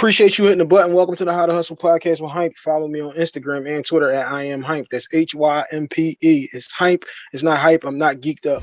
Appreciate you hitting the button. Welcome to the How to Hustle podcast with Hype. Follow me on Instagram and Twitter at I am Hype. That's H Y M P E. It's Hype. It's not hype. I'm not geeked up.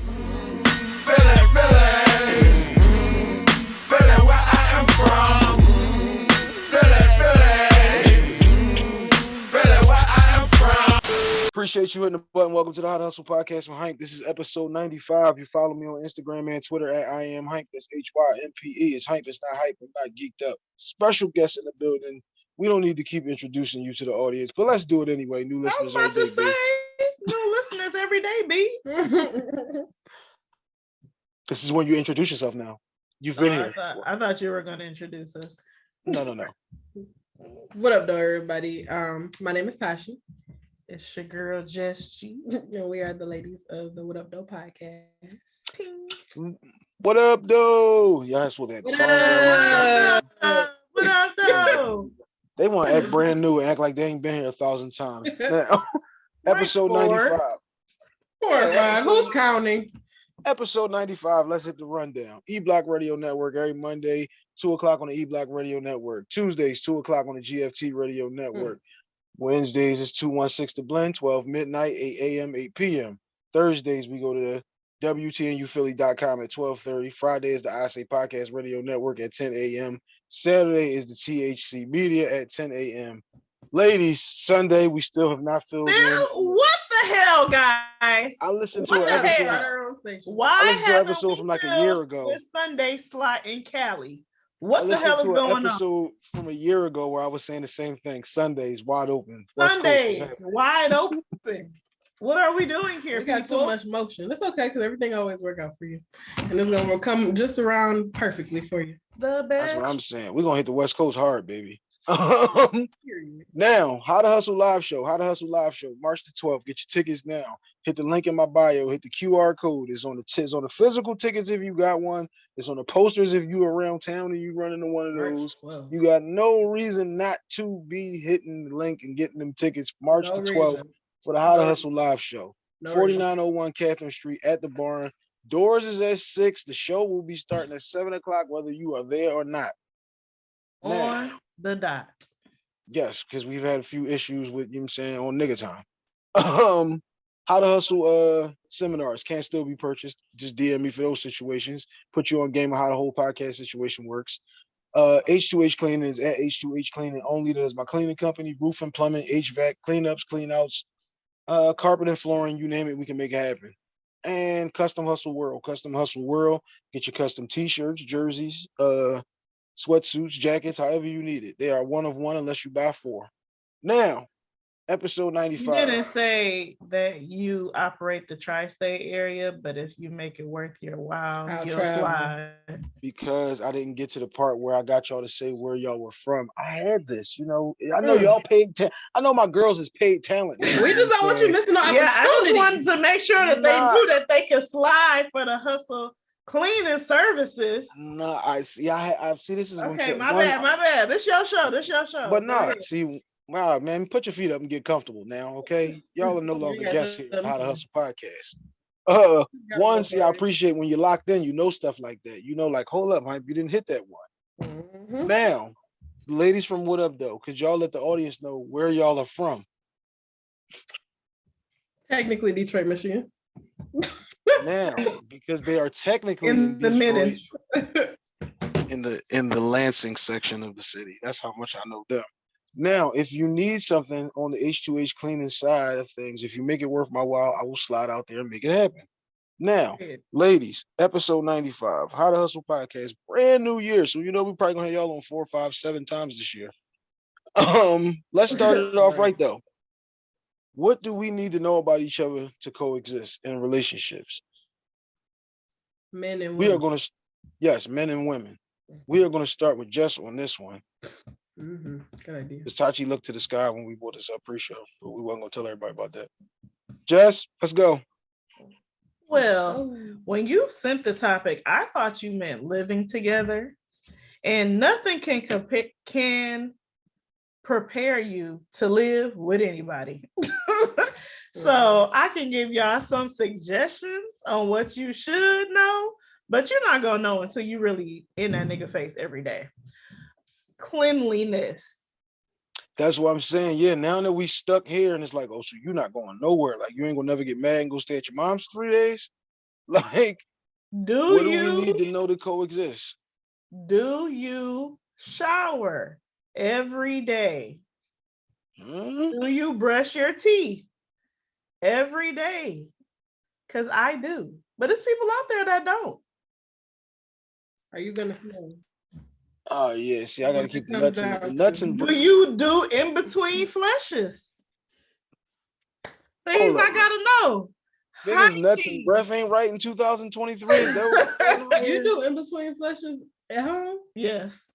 Appreciate you hitting the button. Welcome to the Hot Hustle podcast with Hype. This is episode 95. You follow me on Instagram and Twitter at I am Hype. That's H Y M P E. It's Hype. It's not hype. I'm not geeked up. Special guest in the building. We don't need to keep introducing you to the audience, but let's do it anyway. New listeners. I was about to say, B. new listeners every day, B. this is when you introduce yourself now. You've been oh, here. I thought, I thought you were going to introduce us. No, no, no. What up, though, everybody? Um, my name is Tashi. It's your girl Jess G. and we are the ladies of the What Up Though podcast. Ting. What up, though? Y'all that's what that what song. Up? What up, though? they want to act brand new and act like they ain't been here a thousand times. Now, episode four. 95. Four or five. Who's counting? Episode 95. Let's hit the rundown. E Block Radio Network every Monday, 2 o'clock on the E Block Radio Network. Tuesdays, 2 o'clock on the GFT Radio hmm. Network. Wednesdays is 216 to Blend, 12 midnight, 8 a.m., 8 p.m. Thursdays, we go to the WTNUphilly.com at 1230. Friday is the I Say Podcast Radio Network at 10 a.m. Saturday is the THC Media at 10 a.m. Ladies, Sunday, we still have not filled in. What the hell, guys? I listened to What an episode. hell? Why? I listened to an episode from like a year ago. This Sunday slot in Cali. I What the hell is to an going on? episode from a year ago where I was saying the same thing. Sundays wide open. West Coast was Sundays wide open. What are we doing here, We got too much motion. It's okay because everything always work out for you, and it's gonna come just around perfectly for you. The best. That's best. what I'm saying. We're gonna hit the West Coast hard, baby. Um, now, How to Hustle Live Show. How to Hustle Live Show, March the 12th. Get your tickets now. Hit the link in my bio. Hit the QR code. It's on the it's on the physical tickets if you got one. It's on the posters if you are around town and you run into one of those. 12th. You got no reason not to be hitting the link and getting them tickets March No the 12th reason. for the How to No Hustle Live Show. No reason. 4901 Catherine Street at the barn. Doors is at six. The show will be starting at seven o'clock, whether you are there or not. Now, on the dot. yes, because we've had a few issues with you know what I'm saying on nigga time. Um, how to hustle uh seminars can still be purchased. Just DM me for those situations. Put you on game of how the whole podcast situation works. Uh H2H cleaning is at H2H cleaning only. That is my cleaning company, roof and plumbing, HVAC, cleanups, cleanouts, uh carpet and flooring, you name it, we can make it happen. And custom hustle world, custom hustle world, get your custom t-shirts, jerseys, uh sweatsuits, jackets, however you need it. They are one of one unless you buy four. Now, episode You 95. didn't say that you operate the tri-state area, but if you make it worth your while, I'll you'll travel. slide. because I didn't get to the part where I got y'all to say where y'all were from. I had this, you know. I know Mm. y'all paid. Ta- I know my girls is paid talent. We just don't want you missing no Yeah, I just wanted opportunities. to make sure that Nah. they knew that they could slide for the hustle cleaning services. Nah, I see. I I see. This is Okay, my one- bad, my bad. This your show. This your show. But no, nah, see, wow, man, put your feet up and get comfortable now, okay? Y'all are no longer got guests here. at How to Hustle podcast. Uh, one, see, I appreciate when you're locked in. You know stuff like that. You know, like, hold up, hype, you didn't hit that one. Mhm. Now, ladies from What Up Though, could y'all let the audience know where y'all are from? Technically, Detroit, Michigan. Now, because they are technically In in the Detroit, in the in the Lansing section of the city. That's how much I know them. Now, if you need something on the H2H cleaning side of things, if you make it worth my while, I will slide out there and make it happen. Now, ladies, episode 95, How to Hustle Podcast, brand new year. So you know we probably gonna have y'all on four, five, seven times this year. Um, let's start it off Right. though. What do we need to know about each other to coexist in relationships? Men and We are gonna, yes, men and women. We are gonna start with Jess on this one. Mhm. Good idea. Because Tachi looked to the sky when we brought this up pre-show, but we wasn't gonna tell everybody about that. Jess, let's go. Well, Oh. when you sent the topic, I thought you meant living together, and nothing can compare can prepare you to live with anybody. so I can give y'all some suggestions on what you should know, but you're not gonna know until you really in that nigga face every day. Cleanliness. That's what I'm saying. Yeah, now that we stuck here and it's like, oh, so you're not going nowhere. Like you ain't gonna never get mad and go stay at your mom's three days. Like, Do what do you we need to know to coexist? do you shower every day? Hmm? Do you brush your teeth every day? Cause I do, but it's people out there that don't. Are you gonna smell? Oh yeah, see, I gotta keep the comes nuts and down the to. nuts and Do you do in between flushes? Things I gotta know. niggas nuts and breath ain't right in 2023. Is that what's going on You do in between flushes at home? Yes.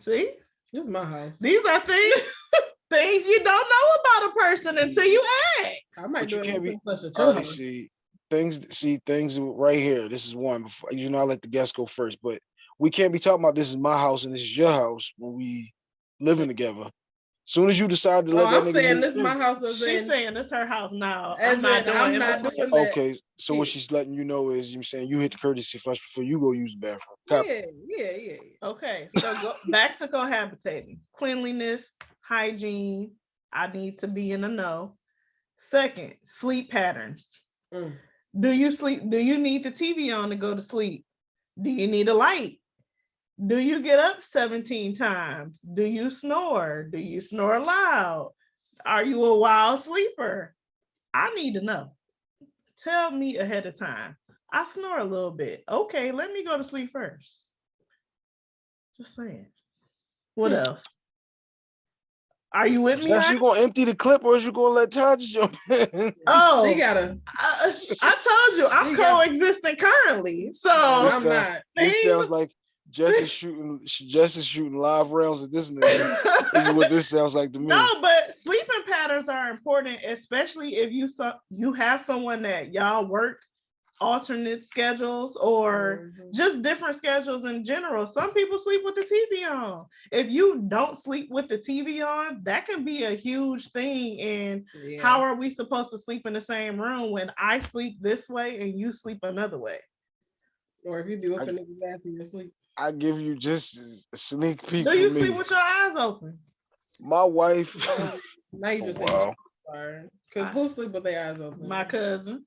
See, This is my house. these are things things you don't know about a person until you ask. I ask. might But do it can't in be- between flushes. at All your right, see things. See things right here. This is one. Before you know, I let the guests go first, but we can't be talking about this is my house and this is your house when we living together. Soon as you decide to Oh, let that I'm nigga saying this is my house. as She's in- saying it's her house now. I'm not in, doing I'm not doing that. Okay, so what she's letting you know is you're saying you hit the courtesy flush before you go use the bathroom. Copy. Yeah, yeah, yeah. yeah. Okay, so go back to cohabitating. Cleanliness, hygiene. I need to be in the know. Second, sleep patterns. Mm. Do you sleep? Do you need the TV on to go to sleep? Do you need a light? Do you get up 17 times? Do you snore? Do you snore loud? Are you a wild sleeper? I need to know. Tell me ahead of time. I snore a little bit. Okay, let me go to sleep first. Just saying. What Hmm. else? Are you with me? Jess, honey? you gonna empty the clip or is you gonna let Taj jump in? Oh, She gotta. I, I told you I'm coexisting currently. So I'm not. This things- sounds like Jess is shooting. Jess is shooting live rounds at this nigga. this is what this sounds like to me. no, but sleeping patterns are important, especially if you so you have someone that y'all work alternate schedules or Mhm. just different schedules in general. Some people sleep with the TV on. If you don't sleep with the TV on, that can be a huge thing. And Yeah. how are we supposed to sleep in the same room when I sleep this way and you sleep another way? Or if you be I- whooping niggas ass in your sleep. I give you just a sneak peek. Do you for me. sleep with your eyes open? My wife. Now you Oh, just wow. say Because who sleep with their eyes open? My cousin.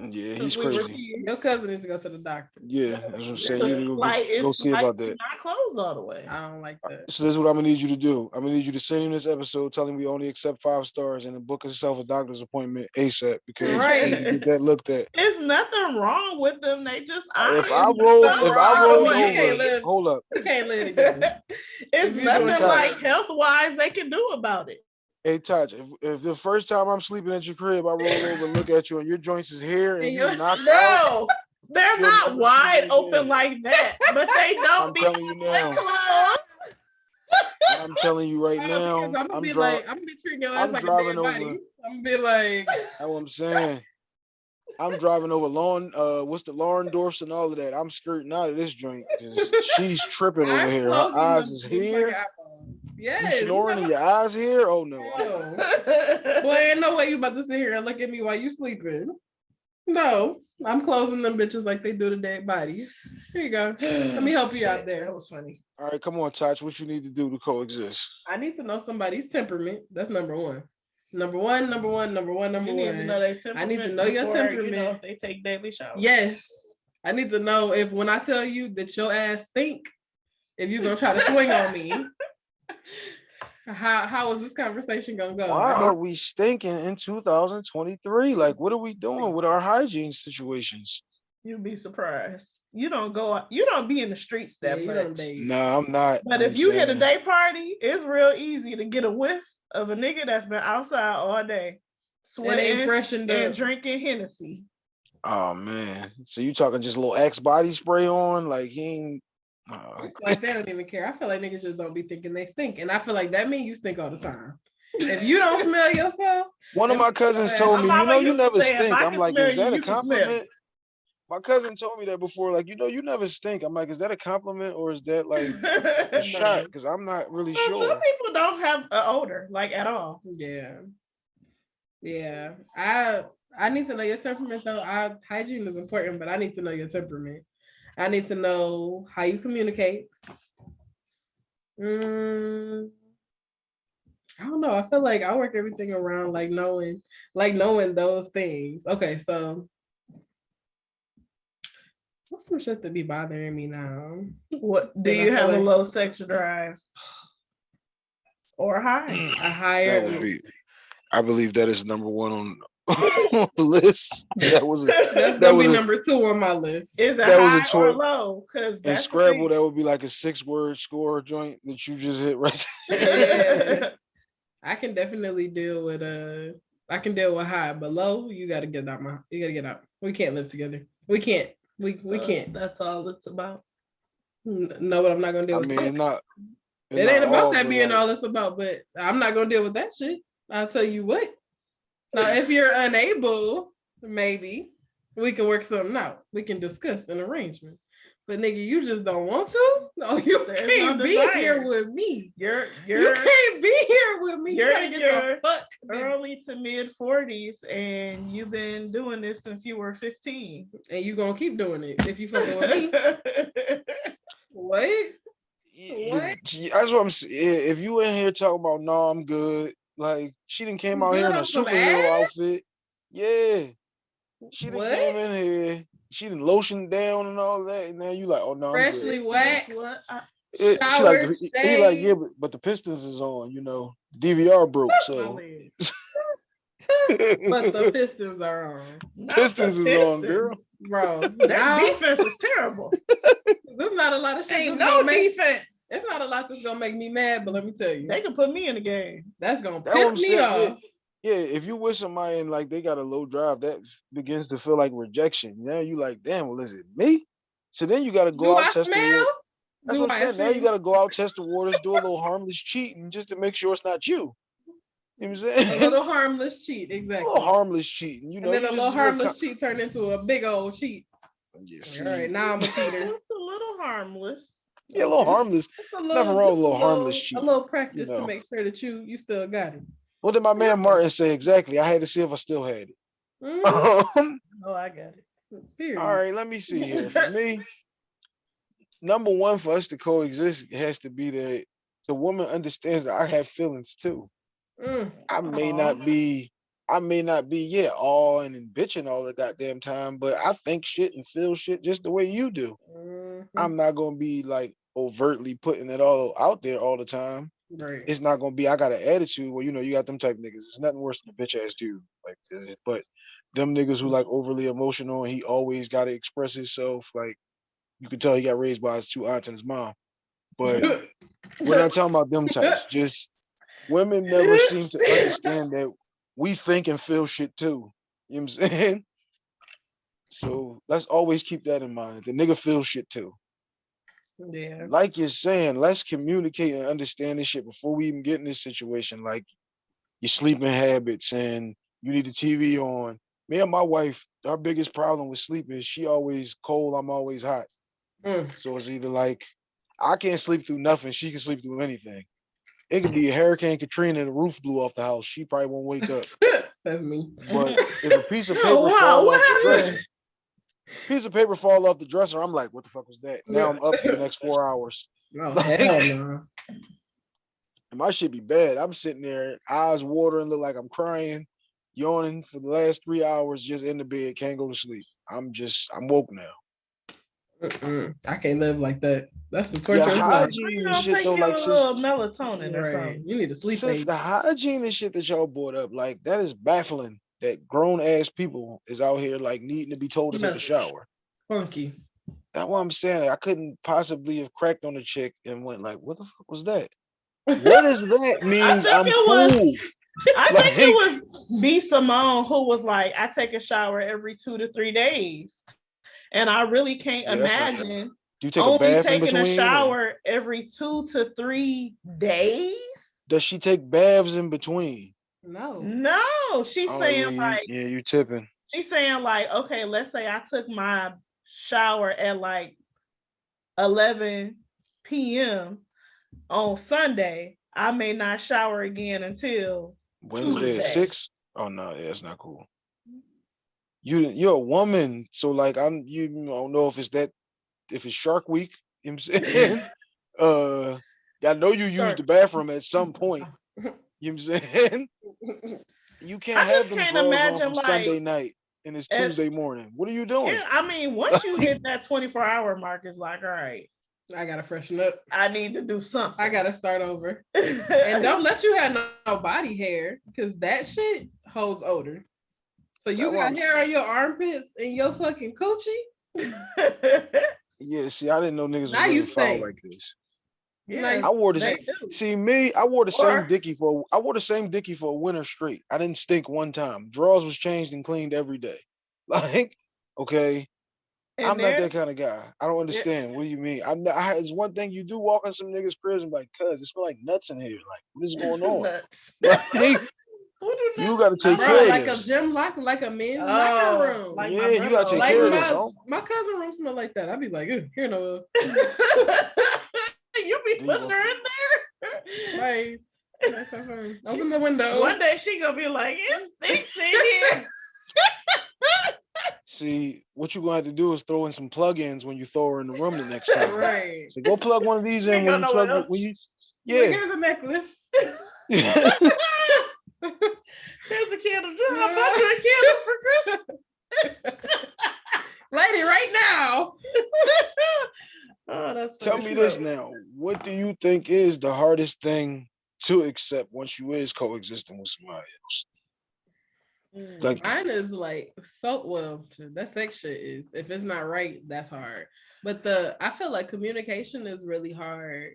Yeah, he's we crazy. Your cousin needs to go to the doctor. Yeah, that's what I'm It's saying. You need to go, slight- go see about that. Not closed all the way. I don't like that. So this is what I'm gonna need you to do. I'm gonna need you to send him this episode, telling we only accept five stars, and then book yourself a doctor's appointment ASAP because Right. you need to get that looked at. There's nothing wrong with them. They just If I eyes. roll, if I roll you over, live- hold up. You can't live together. it's nothing like health wise they can do about it. Hey, Taj, if, if the first time I'm sleeping at your crib, I roll over and look at you, and your joints is here, and And you you're- knock out, No, they're not wide open again. like that, but they don't I'm be telling you now. closed. I'm telling you right now, I'm gonna I'm be driving. like, I'm gonna be treating your ass I'm like a driving dead body. over- I'm gonna be like, That's what I'm saying. I'm driving over lawn, uh, what's the Laurendorfs and all of that. I'm skirting out of this joint she's tripping over I'm here. Her eyes is here. An iPhone. You Yes. snoring know and your eyes here? Oh no. what? No. Boy, ain't no way you about to sit here and look at me while you sleeping. No, I'm closing them bitches like they do the dead bodies. Here you go. Let me help you out there. That was funny. All right, come on, Touch. What you need to do to coexist? I need to know somebody's temperament. That's number one. Number one, number one, number one, number You need to know one. their I need to temperament know your before, You know, temperament. if they take daily showers. Yes. I need to know if when I tell you that your ass stink, if you're gonna try to swing on me. How how is this conversation gonna go? Why I are we stinking in 2023? Like, what are we doing with our hygiene situations? You'd be surprised. You don't go out, you don't be in the streets that you don't much. date. No, I'm not. But I'm if you hit a day party, it's real easy to get a whiff of a nigga that's been outside all day, That ain't sweating freshened and drinking Hennessy. Oh man. So you talking just a little Axe body spray on? Like he ain't oh, It's like they don't even care. I feel like niggas just don't be thinking they stink. And I feel like that means you stink all the time. If you don't smell yourself, One of my cousins told me, you know, you never say, stink. I I'm like, is you, that a you can smell compliment? My cousin told me that before, like, you know, you never stink. I'm like, is that a compliment or is that like a No. shot? Because I'm not really Well, sure. Some people don't have an odor, like at all. yeah. Yeah. I I need to know your temperament though. I hygiene is important, but I need to know your temperament. I need to know how you communicate. Mm, I don't know. I feel like I work everything around like knowing, like knowing those things. Okay, so what's some shit that be bothering me now? What do you feel have a low sex drive? Or high? A higher. That would be, I believe that is number one on, on the list. That was, a- That's that gonna was be a- number two on my list. Is it That was a high or choi- low? Cause in Scrabble, that would be like a six word score joint that you just hit right there. Yeah. I can definitely deal with uh I can deal with high, but low, you gotta get out my you gotta get out. We can't live together. We can't. We So we can't. That's all it's about. No, but I'm not gonna deal I with mean, that. it's not. it's It ain't about that being like, all it's about, but I'm not gonna deal with that shit. I'll tell you what. Now, if you're unable, maybe we can work something out. We can discuss an arrangement. But nigga, you just don't want to? No, you There's can't be here with me. You're You you're can't be here with me. You you're gotta in get your the fuck. early to mid forties and you've been doing this since you were 15. And you gonna keep doing it if you fucking with me. What? y- y- What? y- That's what I'm saying. If you in here talking about no, I'm good. Like she didn't came out here in a superhero ass? outfit. Yeah, she didn't What? came in here. She didn't lotion down and all that. And now you like, oh no, I'm Freshly good. wax. That's It- she like, he he like, yeah, but, but the Pistons is on. You know, DVR broke. So but the Pistons are on, Not Pistons the is on, girl. Bro. Their Now, defense is terrible. there's not a lot of shit. Ain't no gonna make, defense. It's not a lot that's gonna make me mad, but let me tell you, They can put me in the game. that's gonna That's piss me saying. Yeah, off. yeah, if you with somebody and like they got a low drive, that begins to feel like rejection. Now you like, damn, well, is it me? So then you got to go Do out I test the smell? water. That's Do what I'm I saying. Now you got to go out test the waters, do a little harmless cheating just to make sure it's not you. You know what I'm saying? a little harmless cheat, exactly. a little harmless cheating. You know, and then a little harmless cheat turned into a big old cheat. Yeah, All see, right, now I'm a cheater. It's a little harmless. Yeah, a little harmless. A nothing wrong with a little harmless A cheat, little practice know. to make sure that you you still got it. What did my man Martin say exactly? I had to see if I still had it. Mhm, Um, Oh, I got it. period. All right, let me see here. For me, number one for us to coexist has to be that the woman understands that I have feelings too. Mm, I may Aw. not be, I may not be, yeah, all and, and bitching all the goddamn time, but I think shit and feel shit just the way you do. mhm, I'm not gonna be like overtly putting it all out there all the time. right. It's not gonna be I got an attitude. Well, you know, you got them type niggas. It's nothing worse than a bitch ass dude. Like, uh, but them niggas who like overly emotional and he always gotta express himself. Like, you can tell he got raised by his two aunts and his mom. But we're not talking about them types. Just women never seem to understand that we think and feel shit too. You know what I'm saying? So let's always keep that in mind. The nigga feels shit too. Yeah. Like you're saying, let's communicate and understand this shit before we even get in this situation. Like your sleeping habits and you need the TV on. Me and my wife, our biggest problem with sleep is she always cold, I'm always hot. Mm. So it's either like I can't sleep through nothing, she can sleep through anything. It could be a Hurricane Katrina and the roof blew off the house. She probably won't wake up. That's me. But if a piece of paper wow, fall what off the dresser, piece of paper fall off the dresser, I'm like, what the fuck was that? Now I'm up for the next four hours. Oh hell no. And my shit be bad. I'm sitting there, eyes watering, look like I'm crying, yawning for the last three hours, just in the bed, can't go to sleep. I'm just, I'm woke now. Mm-mm. I can't live like that. That's the torture. of life. hygiene You and shit take though, like sis, little melatonin or Right. something. You need to sleep. sis, aid. the hygiene and shit that y'all brought up, like that is baffling. That grown ass people is out here like needing to be told to take a shower. Funky. That's what I'm saying. I couldn't possibly have cracked on a chick and went like, "What the fuck was that? What does that means? think I'm it was- cool." I think Like- it was B Simone who was like, I take a shower every two to three days. And I really can't Yeah, imagine Do you take a only bath taking between? a or- shower every two to three days. Does she take baths in between? No. No, she's Oh, saying yeah, like yeah, you tipping. she's saying like, okay, let's say I took my shower at like 11 p.m. on Sunday. I may not shower again until Wednesday at Tuesday. six? Oh no, yeah, it's not cool. You you're a woman, so like I'm you don't know if it's that if it's Shark Week, you know what I'm saying? uh I know you Sure. use the bathroom at some point. You know what I'm saying? You can't have just them can't drawers on imagine, from Sunday like, night and it's if- Tuesday morning. What are you doing? Yeah, I mean, once you hit that 24 hour mark, it's like, all right, I gotta freshen up. I need to do something. I gotta start over. And don't let you have no, no body hair because that shit holds odor. So you That's what got I'm hair on your armpits and your fucking coochie. Yeah, see, I didn't know niggas was Now really you foul like this. Yeah, I wore the same. See me, I wore the same Or- dickie for I wore the same dickie for a winter straight. I didn't stink one time. Drawers was changed and cleaned every day. Like, okay, I'm not that kind of guy. I don't understand. What do you mean? I'm not, I, it's one thing you do walk in some niggas' cribs and be like, cuz it smell like nuts in here. Like, what is going on? Nuts. Like, Who do you gotta take smell care Bro, of like a gym locker, like a men's Oh, locker room. like Yeah, my you gotta take Like care of my, this, oh. my cousin room smell like that. I'd be like, "Ugh, here no. You be putting her in there. Right. That's so fun. Open the window. One day she gonna be like, it stinks in here. See, what you're gonna have to do is throw in some plug-ins when you throw her in the room the next time. Right. So go plug one of these in when you plug it- else. when you Like, yeah. Here's a necklace. There's a candle. Drew, I bought you a candle for Christmas. Lady, right now. Oh, that's Tell me this now. What do you think is the hardest thing to accept once you is coexisting with somebody else? Mm. Like Mine is like so well, that sex shit is if it's not right, that's hard. But the I feel like communication is really hard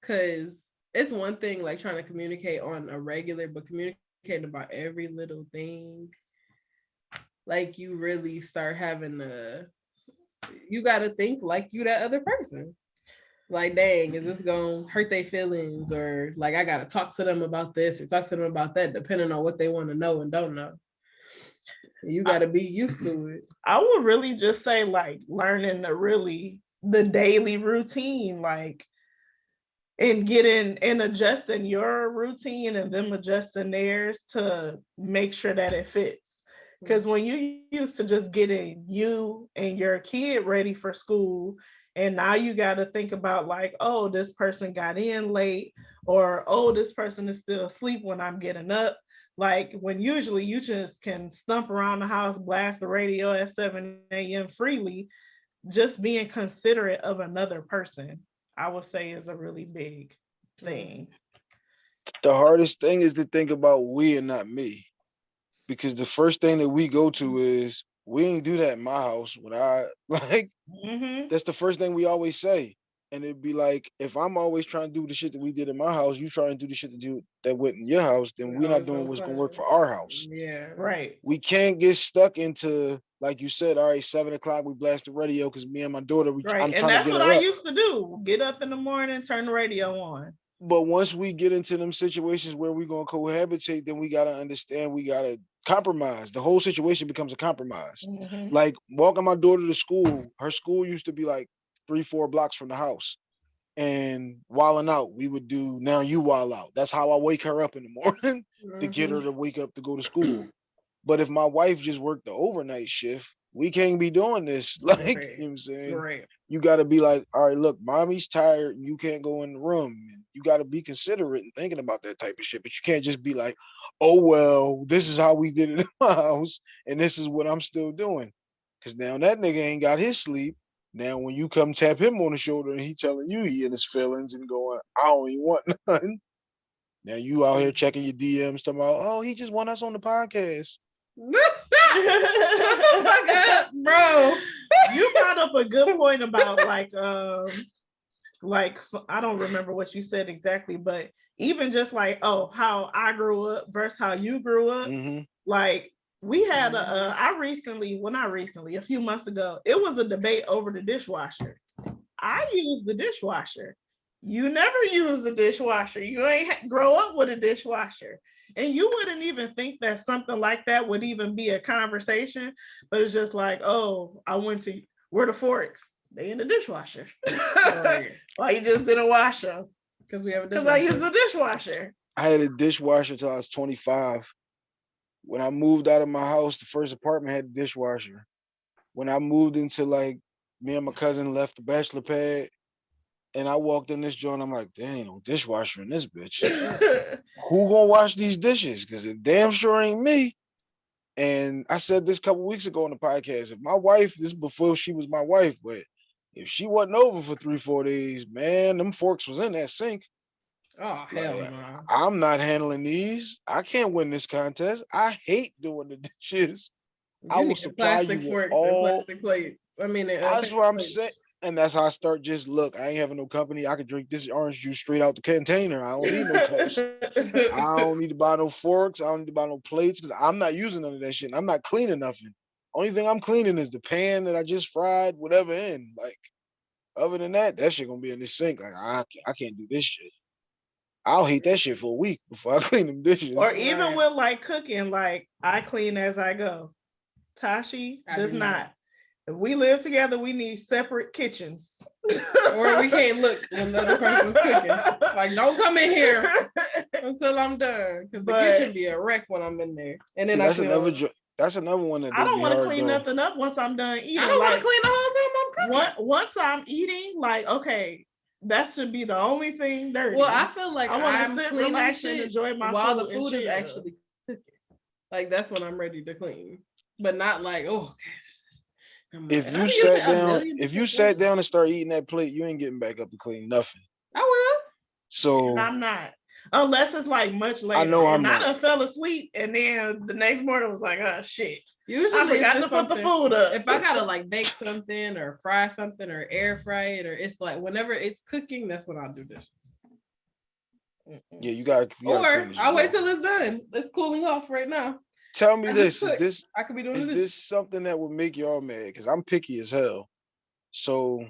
because it's one thing like trying to communicate on a regular, but communicating about every little thing, like you really start having to you gotta think like you that other person. Like, dang, is this gonna hurt their feelings? Or like I gotta talk to them about this or talk to them about that, depending on what they want to know and don't know. You gotta be used to it. I would really just say like learning the really the daily routine, like and getting and adjusting your routine and them adjusting theirs to make sure that it fits. Because when you used to just getting you and your kid ready for school, and now you got to think about like, oh, this person got in late, or oh, this person is still asleep when I'm getting up. Like when usually you just can stump around the house, blast the radio at 7 a.m. freely, just being considerate of another person, I would say is a really big thing. the hardest thing is to think about we and not me. Because the first thing that we go to is we ain't do that in my house. When I like Mhm. that's the first thing we always say. And it'd be like, if I'm always trying to do the shit that we did in my house, you try and do the shit that do that went in your house, then we're not doing what's gonna work for our house. Yeah. Right. We can't get stuck into like you said, all right, seven o'clock, we blast the radio because me and my daughter, we, Right. I'm and trying that's to get what I up. used to do. Get up in the morning, turn the radio on. But once we get into them situations where we're gonna cohabitate, then we gotta understand we gotta compromise. The whole situation becomes a compromise. Mhm. Like walking my daughter to school, her school used to be like three, four blocks from the house. And wilding out, we would do now you wild out. That's how I wake her up in the morning to get her Mhm. to wake up to go to school. But if my wife just worked the overnight shift, we can't be doing this. Like, Right. you know what I'm saying? Right. you got to be like, all right, look, mommy's tired. You can't go in the room. And you got to be considerate and thinking about that type of shit. But you can't just be like, oh, well, this is how we did it in my house. And this is what I'm still doing. Because now that nigga ain't got his sleep. Now, when you come tap him on the shoulder and he telling you he in his feelings and going, I don't even want nothing. Now you out here checking your DMs talking about, oh, he just want us on the podcast. Shut the fuck up, bro. you brought up a good point about like um like I don't remember what you said exactly, but even just like oh how I grew up versus how you grew up, Mhm. like we had a uh, I recently well not recently a few months ago it was a debate over the dishwasher. I use the dishwasher. You never use the dishwasher. You ain't ha- grow up with a dishwasher. And you wouldn't even think that something like that would even be a conversation, but it's just like, oh, I went to where the forks? They in the dishwasher. Why you just didn't wash them? Because we have a Because I use the dishwasher. I had a dishwasher till I was 25. When I moved out of my house, the first apartment had a dishwasher. When I moved into like me and my cousin left the bachelor pad, And I walked in this joint. I'm like, dang, no dishwasher in this bitch. Who gonna wash these dishes? Because it damn sure ain't me. And I said this a couple weeks ago on the podcast. If my wife, this is before she was my wife, but if she wasn't over for three, four days, man, them forks was in that sink. Oh hell Like, no. I'm not handling these. I can't win this contest. I hate doing the dishes. I You will need supply plastic you with forks all- plates. I mean, That's what I'm plates. saying. And that's how I start just look, I ain't having no company. I could drink this orange juice straight out the container. I don't need no cups. I don't need to buy no forks. I don't need to buy no plates because I'm not using none of that shit. I'm not cleaning nothing. Only thing I'm cleaning is the pan that I just fried, whatever in. Like, other than that, that shit gonna be in the sink. Like, I, I can't do this shit. I'll hate that shit for a week before I clean them dishes. or even Right. with like cooking, like I clean as I go. Tashi I does do not. not. If we live together, we need separate kitchens. or we can't look when the other person's cooking. Like, don't come in here until I'm done, because the But- kitchen be a wreck when I'm in there. And See, then I that's clean another. all- jo- That's another one that I don't want to clean nothing up once I'm done eating. I don't want to clean the whole time I'm cooking. Once, once I'm eating, like okay, that should be the only thing dirty. Well, I feel like I want to sit, cleaning relax, and enjoy my food. while food the food is actually cooking. Like that's when I'm ready to clean, but not like oh. okay, If you sat down, if you sat down and start eating that plate, you ain't getting back up to clean nothing. I will. So And I'm not. Unless it's like much later. I know I'm and I not. done fell asleep and then the next morning was like, oh shit. Usually, I if forgot to put the food up. If I gotta like bake something or fry something or air fry it or it's like whenever it's cooking, that's when I'll do dishes. yeah, you got. You gotta Or I'll shit wait till it's done. It's cooling off right now. Tell me I this: is this I could be doing is this. this something that would make y'all mad? Because I'm picky as hell. So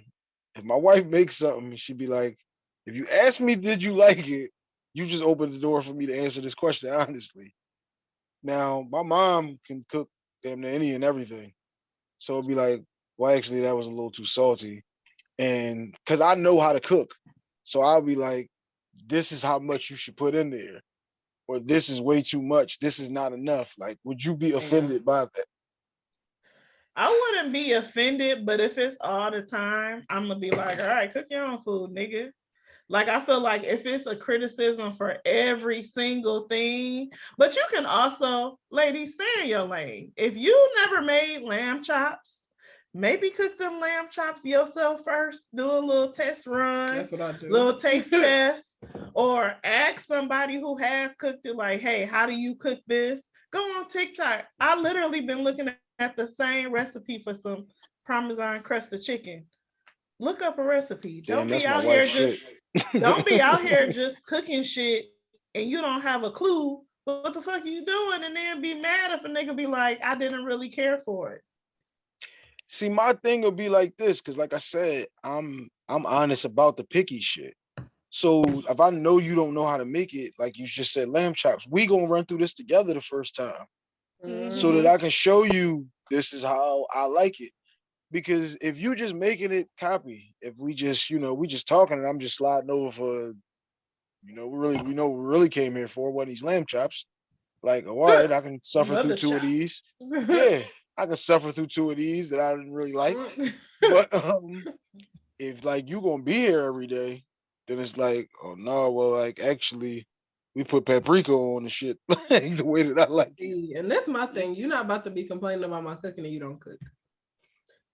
if my wife makes something, she'd be like, "If you ask me, did you like it?" You just opened the door for me to answer this question honestly. Now, my mom can cook damn near any and everything, so it'd be like, "Well, actually, that was a little too salty," and because I know how to cook, so I'll be like, "This is how much you should put in there." Or this is way too much. This is not enough. Like, would you be offended by that? I wouldn't be offended, but if it's all the time, I'm gonna be like, all right, cook your own food, nigga. Like I feel like if it's a criticism for every single thing, but you can also, ladies, stay in your lane. If you never made lamb chops, maybe cook them lamb chops yourself first. Do a little test run That's what I do. little taste test or ask somebody who has cooked it like hey how do you cook this go on tiktok i literally been looking at the same recipe for some parmesan crusted chicken look up a recipe don't that's be out here wife's just shit. Don't be out here just cooking shit and you don't have a clue what the fuck are you doing and then be mad if a nigga be like i didn't really care for it See, my thing will be like this, because like I said, I'm I'm honest about the picky shit. So if I know you don't know how to make it, like you just said, lamb chops, we gonna run through this together the first time, so that mm-hmm. I can show you this is how I like it. Because if you just making it copy, if we just, you know, we just talking and I'm just sliding over for, you know, we really we know we really came here for one of these lamb chops. Like, oh, all right, I can suffer Mother through two of these. Yeah, I can suffer through two of these that I didn't really like. But um, if like you gonna be here every day, then it's like, oh no, well, like actually, we put paprika on the shit the way that I like it. And that's my thing. You're not about to be complaining about my cooking and you don't cook.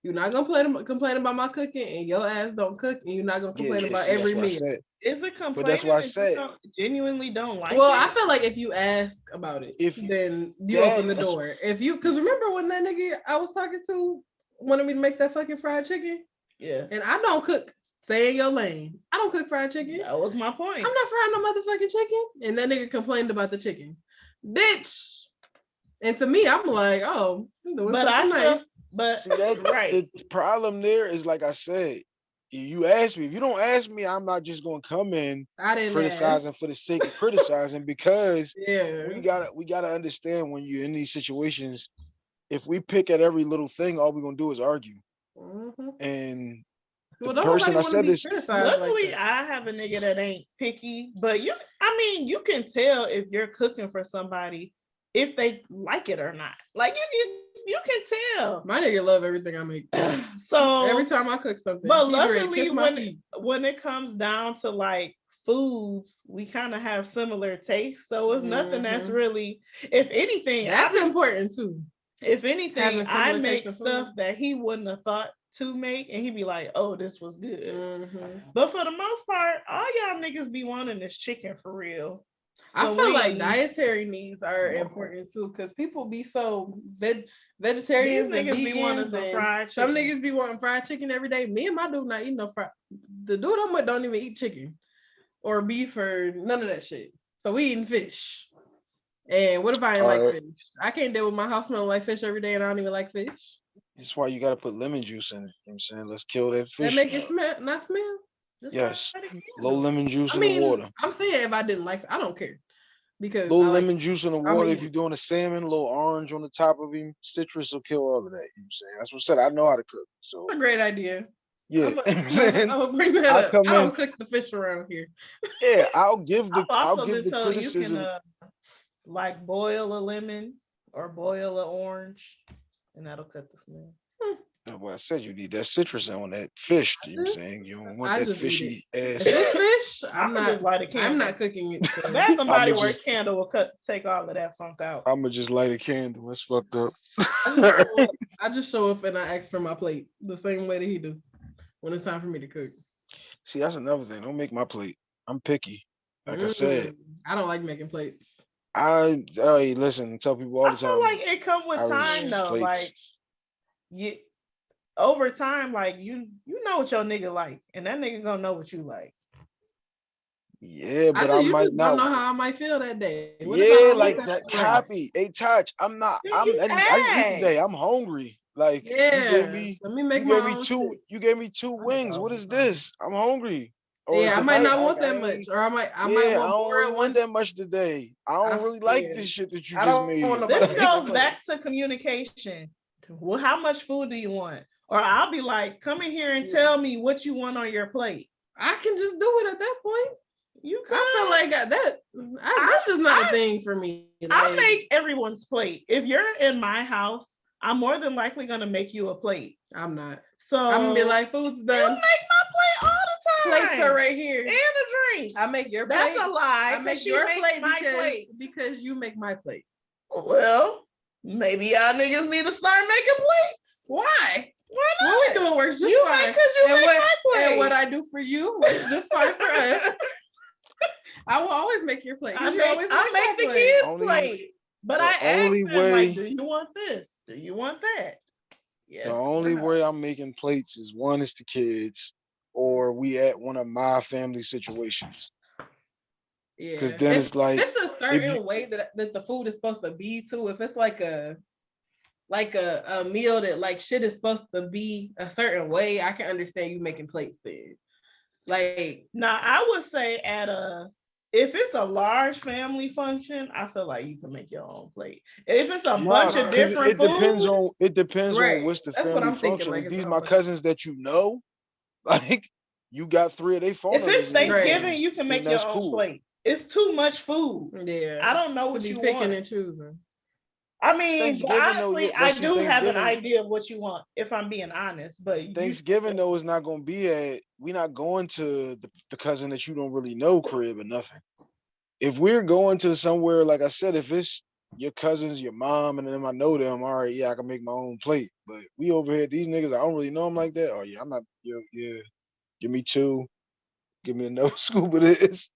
You're not gonna complain, complain about my cooking and your ass don't cook, and you're not gonna complain yeah, about see, every meal. said. is it complaining that's why I if you said- don't- genuinely don't like well, it? I feel like if you ask about it, If- then you Yeah, open the door. If you, because remember when that nigga I was talking to wanted me to make that fucking fried chicken, yes and I don't cook. Stay in your lane. I don't cook fried chicken. that was my point I'm not frying no motherfucking chicken. And that nigga complained about the chicken, bitch. And to me, I'm like, oh, but I something feel, nice. But See that right. the problem there is like I said, you ask me. If you don't ask me, I'm not just gonna come in I didn't criticizing ask. for the sake of criticizing because Yeah. we gotta we gotta understand when you're in these situations. If we pick at every little thing, all we're gonna do is argue. Mhm. And Well, the don't person I said this- criticized like Luckily. I have a nigga that ain't picky, but you, I mean, you can tell if you're cooking for somebody if they like it or not. Like if you can, you can tell. My nigga love everything I make. So Every time I cook something, But he ready to luckily, when feet. when it comes down to like foods, we kind of have similar tastes. So it's nothing that's Mhm. really, if anything, I that's important too. if anything, I make stuff food. that he wouldn't have thought to make, and he'd be like, "Oh, this was good." Mhm. But for the most part, all y'all niggas be wanting is chicken for real. I So feel like dietary needs are important too, because people be so veg vegetarians These and niggas be wanting some and fried some niggas be wanting fried chicken every day. Me and my dude not eating no fried. The dude I'm with don't even eat chicken or beef or none of that shit. So we eating fish. And what if I ain't like uh, fish? I can't deal with my house smelling like fish every day, and I don't even like fish. That's why you gotta put lemon juice in it. You know what I'm saying? Let's kill that fish. That fish. make it smell not smell. Just yes. light Low lemon juice I in mean, the water. I'm saying if I didn't like, it, I don't care because Little I like- lemon juice in the I water. mean- if you're doing a salmon, a little orange on the top of him, citrus will kill all of that. You know what I'm saying? That's what I said. I know how to cook. So a great idea. yeah, I'm you know what I'm gonna bring that I'll up. come I don't in- cook the fish around here. yeah, I'll give the I've I'll give been the told you can criticism. uh, like boil a lemon or boil an orange, and that'll cut the smell. That's why I said you need that citrus on that fish. You know what I'm saying? You don't want I that just fishy If ass. it's fish, I'm I'ma not. just light a I'm not cooking it. so- Bath and Body I'ma Works just- candle will cut take all of that funk out. I'ma just light a candle. That's fucked up. I just show up- I just show up and I ask for my plate the same way that he do when it's time for me to cook. See, that's another thing. Don't make my plate. I'm picky. Like I said, Mm, I don't like making plates. I I listen. Tell people all the I the feel like it come with I time though. plates. Like you over time, like you you know what your nigga like, and that nigga gonna know what you like. Yeah, I but tell I you, might just don't know how I might feel that day. What Yeah, like that rice? copy. Hey, touch. I'm not. Then I'm. I I eat today. I'm hungry. Like you Yeah, gave me. let me You make gave my me two. shit. You gave me two wings. I What was is hungry. this? I'm hungry. Or Yeah, I might tonight, not want I that much, or I might, I yeah, might I don't more really want one. that much today. I don't I- really like yeah. this shit that you I just made. This goes back to communication. Well, how much food do you want? Or I'll be like, come in here and tell me what you want on your plate. I can just do it at that point. You could. I feel like that. I, that's just not a I- thing for me. I make everyone's plate. If you're in my house, I'm more than likely gonna make you a plate. I'm not. So I'm gonna be like, food's done. you make my plate all the time. Plates are right here. and a drink. I make your plate. That's a lie. I make your plate my because, plate. because you make my plate. Well, maybe y'all niggas need to start making plates. Why? Why not? What we doing works just you fine. make because you And make what- my plate. and what I do for you works just fine for us. I will always make your plate. I you make, always I make my make the plate. kids Only- plate. But the I ask only them way- like, do you want this? Do you want that? Yes. The only no. way I'm making plates is one is the kids, or we at one of my family situations. Yeah. Because then If- it's like, it's a certain you- way that that the food is supposed to be too. If it's like a like a, a meal that like shit is supposed to be a certain way, I can understand you making plates then. Like Now I would say at a if it's a large family function, I feel like you can make your own plate. If it's a Nah, bunch of different it depends on it depends Right. on what's the That's what family I'm thinking, function. like, these my like- cousins that you know? Like you got three of they phone if it's numbers in your Thanksgiving, phone, you can make your own cool. plate. It's too much food. yeah. I don't know what be you picking want. and choosing. I mean, though, honestly, I do have an idea of what you want, if I'm being honest. But you- Thanksgiving though is not gonna be at we're not going to the, the cousin that you don't really know crib or nothing. If we're going to somewhere, like I said, if it's your cousins, your mom, and them I know them, all right, yeah, I can make my own plate. But we over here, these niggas, I don't really know them like that. Oh yeah, I'm not. Yeah, yeah. Give me two. Give me another scoop of this.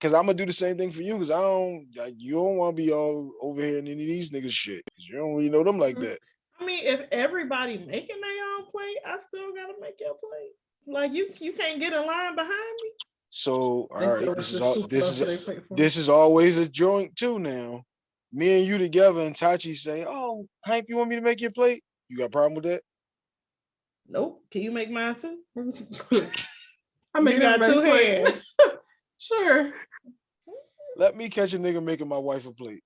Cause I'm gonna do the same thing for you. Cause I don't. Like, you don't want to be all over here in any of these niggas shit. Cause you don't really know them like Mhm. that. I mean, if everybody making their own plate, I still gotta make your plate. Like you, you can't get in line behind me. So all They right, this is all. This is they this is always a joint too now. Me and you together and Tachi say, Oh, Hank, you want me to make your plate? You got a problem with that? Nope. Can you make mine too? I make you got two plate. hands. Sure. Let me catch a nigga making my wife a plate.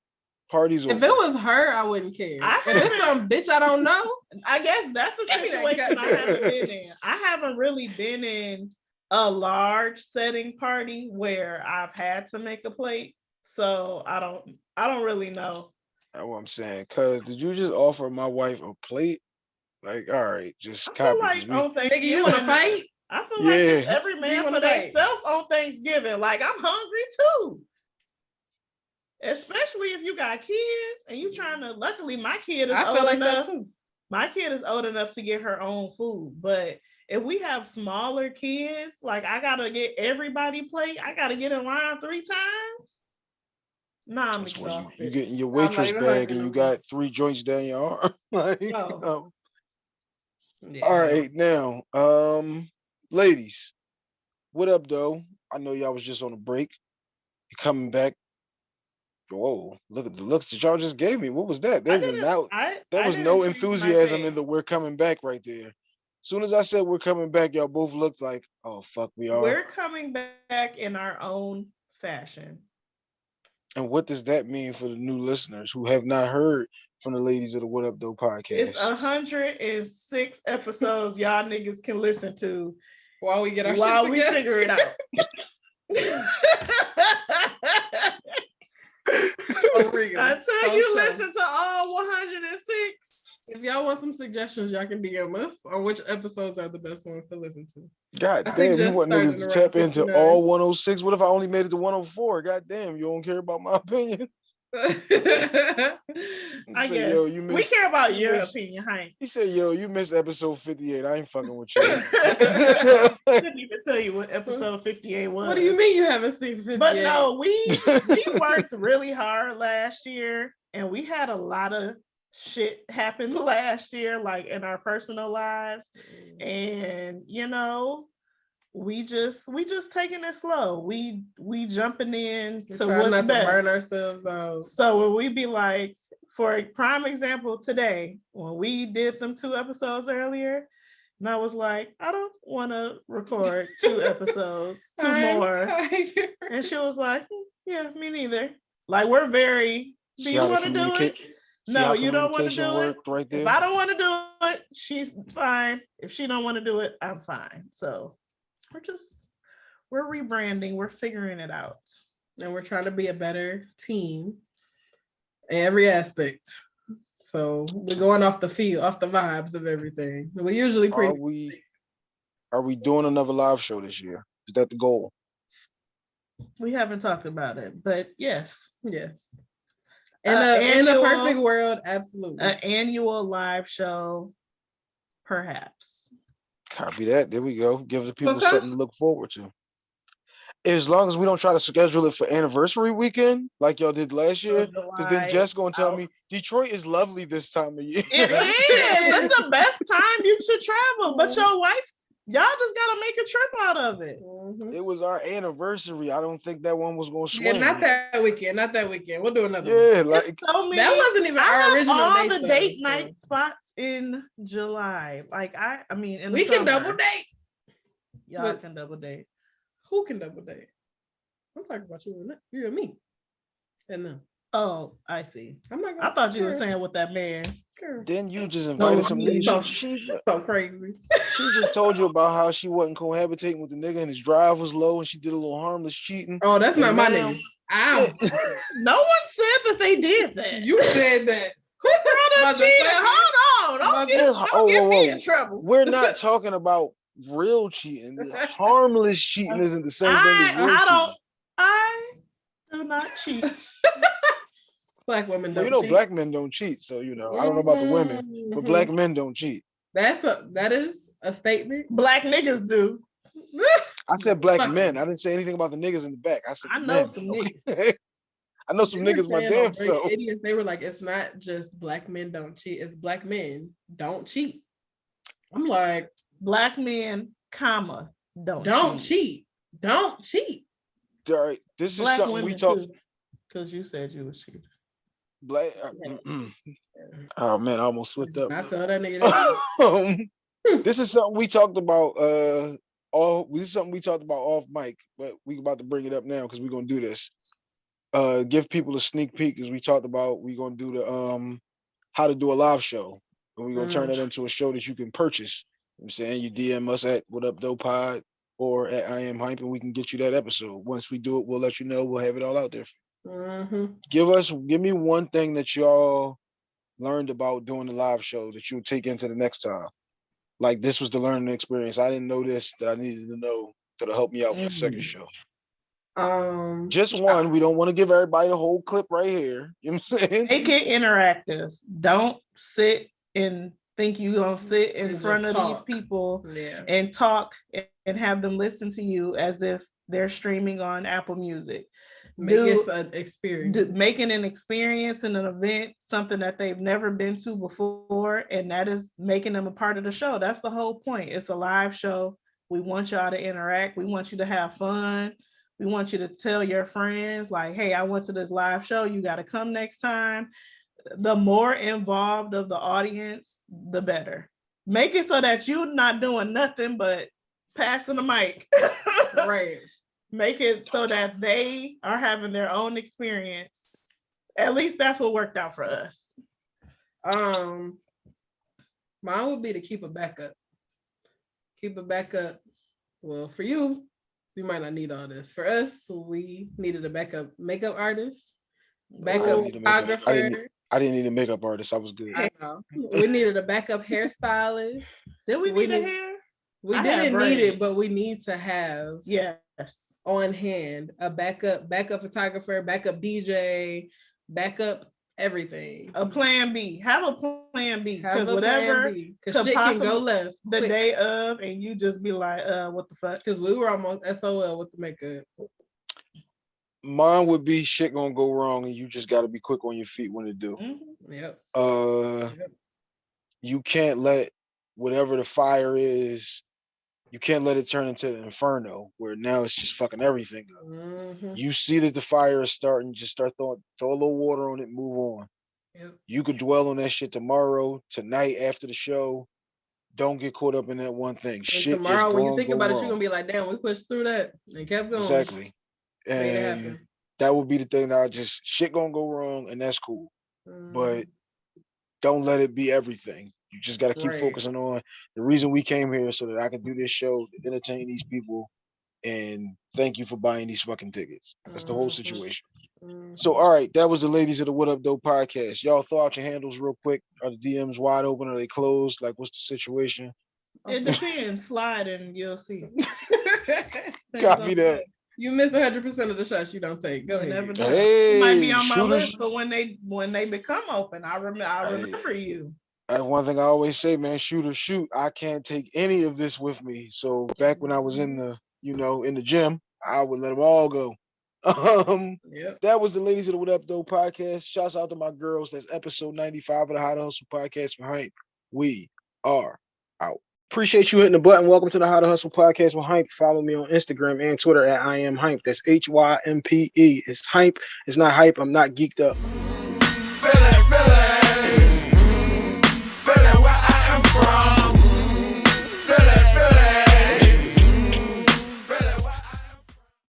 Parties If over. it was her, I wouldn't care. I if it's some bitch I don't know, I guess that's a Give me that situation I haven't been in. I haven't really been in a large setting party where I've had to make a plate. So I don't I don't really know. That's what I'm saying. Cause did you just offer my wife a plate? Like, all right, just I feel like we- on Nigga, you want to fight? I feel like it's every man for fight? themselves on Thanksgiving. Like I'm hungry too. Especially if you got kids and you trying to. Luckily, my kid is I old feel like enough. that too. my kid is old enough to get her own food, but if we have smaller kids, like I gotta get everybody plate, I gotta get in line three times. Nah, I'm that's when you, you exhausted. get your waitress even bag and you got three joints down your arm. like, No. um, Yeah. all right, now, um, ladies, what up, though? I know y'all was just on a break. You coming back? Whoa! Look at the looks that y'all just gave me. What was that? There was didn't- now I- there I was didn't no enthusiasm in the "we're coming back" right there. As soon as I said we're coming back, y'all both looked like, "Oh fuck, we are." We're coming back in our own fashion. And what does that mean for the new listeners who have not heard from the ladies of the What Up Though podcast? It's a hundred and six episodes y'all niggas can listen to While we get our while shit we figure it out. For real. Until you sure. listen to all 106. If y'all want some suggestions, y'all can DM us on which episodes are the best ones to listen to. God I damn, you want started niggas to tap into all 106. What if I only made it to 104? God damn, you don't care about my opinion. I Say, guess yo, you we care about you your missed- opinion, Hank. He said, "Yo, you missed episode 58. I ain't fucking with you." I couldn't even tell you what episode 58 was. what do you mean you haven't seen 58? But no, we we worked really hard last year and we had a lot of shit happen last year, like in our personal lives. Mm. And you know, we just we just taking it slow. We we jumping in We're to what's not to best. burn ourselves out. So when we be like, for a prime example, today when we did them two episodes earlier, and I was like, I don't want to record two episodes, 2 I'm more. tired. And she was like, "Hmm, Yeah, me neither. Like we're very. Do See you want to do it? No, you don't want to do it. right there. If I don't want to do it, she's fine. If she don't want to do it, I'm fine. So we're just we're rebranding. We're figuring it out. and we're trying to be a better team in every aspect. So we're going off the field, off the vibes of everything. We usually Are pretty we are we doing another live show this year? Is that the goal? We haven't talked about it, but yes, yes. In Uh, a in a perfect world, absolutely. an annual live show, perhaps. Copy that. There we go. Give the people Okay. something to look forward to. As long as we don't try to schedule it for anniversary weekend like y'all did last oh, year, because then Jess gonna tell out. me Detroit is lovely this time of year. It is. It's the best time you should travel. But your wife, y'all just gotta make a trip out of it. Mhm. it was our anniversary. I don't think that one was gonna Yeah, not that weekend, not that weekend. We'll do another. one. Yeah, like It's so many. That wasn't even I our have original all date, the though, date so- night spots in July. Like I, I mean, in the We can double date. Y'all but- can double date. Who can double date? I'm talking about you and that- you and me. And them. Oh, I see. I'm not. I thought you were saying with that man. girl, then you just invited some me. niggas. She, she, So crazy. she just told you about how she wasn't cohabitating with the nigga and his drive was low and she did a little harmless cheating. Oh, that's not And my now- nigga. Ow. No one said that they did that. You said that. Who brought up cheating. Hold on. Don't get, don't Oh, get whoa, me whoa. in trouble. We're not talking about real cheating. Harmless cheating isn't the same thing as I, real I cheating. don't. I do not cheat. Black women don't you know, cheat. black men don't cheat, so you know. I don't know about the women, but black mm-hmm. men don't cheat. That's a that is a statement. Black niggas do. I said black Fuck. men. I didn't say anything about the niggas in the back. I said I know men. some niggas. I know some They were niggas my damn on self. Idiots, they were like, it's not just black men don't cheat, it's black men don't cheat. I'm like, Black men, comma, don't don't cheat. cheat. Don't cheat. All right, this is something we talked. Because you said you was cheating. Black. uh, mm-mm. Oh man, I almost slipped up. I tell that nigga that. Um, this is something we talked about. Uh, all this is something we talked about off mic, but we about to bring it up now because we're gonna do this. Uh, give people a sneak peek as we talked about. We're gonna do the um, how to do a live show, and we're gonna turn Mm. it into a show that you can purchase. You know I'm saying you DM us at What Up Dope Pod or at I Am Hype, and we can get you that episode. Once we do it, we'll let you know. We'll have it all out there. Mhm. Give us, give me one thing that y'all learned about doing the live show that you'll take into the next time. Like this was the learning experience. I didn't know this that I needed to know that'll help me out for the second Mhm. show. Um, Just one. We don't want to give everybody the whole clip right here. You know what I'm saying? Make it interactive. Don't sit and think you gonna sit in And front of just these people yeah. and talk and have them listen to you as if they're streaming on Apple Music. Make Do- it an experience. d- making an experience and an event something that they've never been to before and that is making them a part of the show. That's the whole point. It's a live show. We want y'all to interact. We want you to have fun. We want you to tell your friends like hey i went to this live show. You got to come next time. The more involved of the audience the better. Make it so that you're not doing nothing but passing the mic. Right. Make it so that they are having their own experience. At least that's what worked out for us. Um, mine would be to keep a backup. Keep a backup. Well, for you, you might not need all this. For us, we needed a backup makeup artist, backup need I didn't- photographer. I didn't need a makeup artist. I was good. I know. We needed a backup hairstylist. Did we We need a hair? We I didn't need it, but we need to have Yes. on hand a backup, backup photographer, backup DJ, backup everything. A plan B. Have a plan B. Because whatever because could shit can go left the quick. day of, and you just be like, uh, what the fuck? Because we were almost SOL with the makeup. Mine would be shit gonna go wrong, and you just got to be quick on your feet when it do. Mhm. Yep. Uh, Yep. you can't let whatever the fire is. You can't let it turn into an inferno where now it's just fucking everything up. Mhm. You see that the fire is starting, just start throwing throw a little water on it, move on. Yep. You could dwell on that shit tomorrow, tonight after the show. Don't get caught up in that one thing. And shit tomorrow, when you think about it, you're gonna be like, "Damn, we pushed through that and kept going." exactly. And that would be the thing that I just shit gonna go wrong, and that's cool. But Mhm. don't let it be everything. You just got to keep Right. focusing on the reason we came here so that I can do this show, to entertain these people, and thank you for buying these fucking tickets. That's the whole Mhm. situation. Mhm. So, all right, that was the ladies of the What Up Dope podcast. Y'all throw out your handles real quick. Are the DMs wide open? Are they closed? Like, what's the situation? It depends. Slide and you'll see. Copy on- that. you miss 100 percent of the shots you don't take. Go ahead. Hey, You might be on my shooters. list but when they when they become open. I remember I Hey. remember you. That's one thing I always say, man. Shoot or shoot. I can't take any of this with me. So back when I was in the, you know, in the gym, I would let them all go. Um, Yep. that was the ladies of the What Up Though podcast. Shouts out to my girls. That's episode 95 of the How to Hustle podcast for Hype. We are out. Appreciate you hitting the button. Welcome to the How to Hustle podcast with Hype. Follow me on Instagram and Twitter at I am Hype. That's H Y M P E. It's Hype. It's not hype. I'm not geeked up.